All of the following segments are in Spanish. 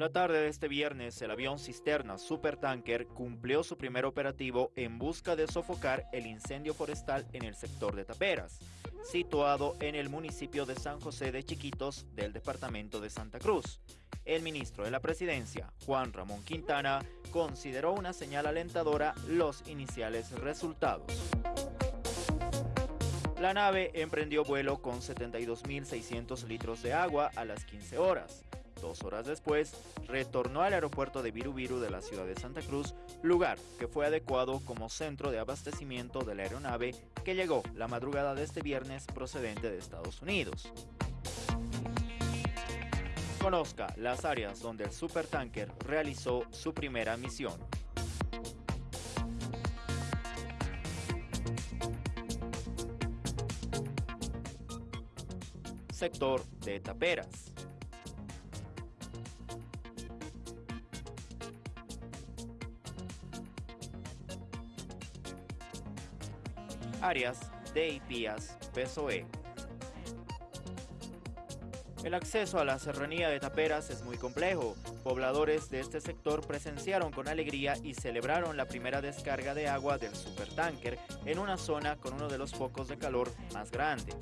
La tarde de este viernes, el avión cisterna Supertanker cumplió su primer operativo en busca de sofocar el incendio forestal en el sector de Taperas, situado en el municipio de San José de Chiquitos del departamento de Santa Cruz. El ministro de la Presidencia, Juan Ramón Quintana, consideró una señal alentadora los iniciales resultados. La nave emprendió vuelo con 72.600 litros de agua a las 15 horas. Dos horas después, retornó al aeropuerto de Viru de la ciudad de Santa Cruz, lugar que fue adecuado como centro de abastecimiento de la aeronave que llegó la madrugada de este viernes procedente de Estados Unidos. Conozca las áreas donde el supertanker realizó su primera misión. Sector de Taperas. Áreas de IPIAS PSOE. El acceso a la serranía de Taperas es muy complejo. Pobladores de este sector presenciaron con alegría y celebraron la primera descarga de agua del supertanker en una zona con uno de los focos de calor más grandes.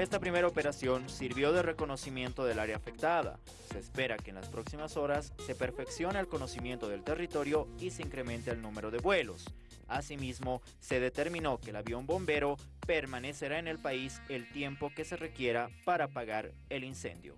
Esta primera operación sirvió de reconocimiento del área afectada. Se espera que en las próximas horas se perfeccione el conocimiento del territorio y se incremente el número de vuelos. Asimismo, se determinó que el avión bombero permanecerá en el país el tiempo que se requiera para apagar el incendio.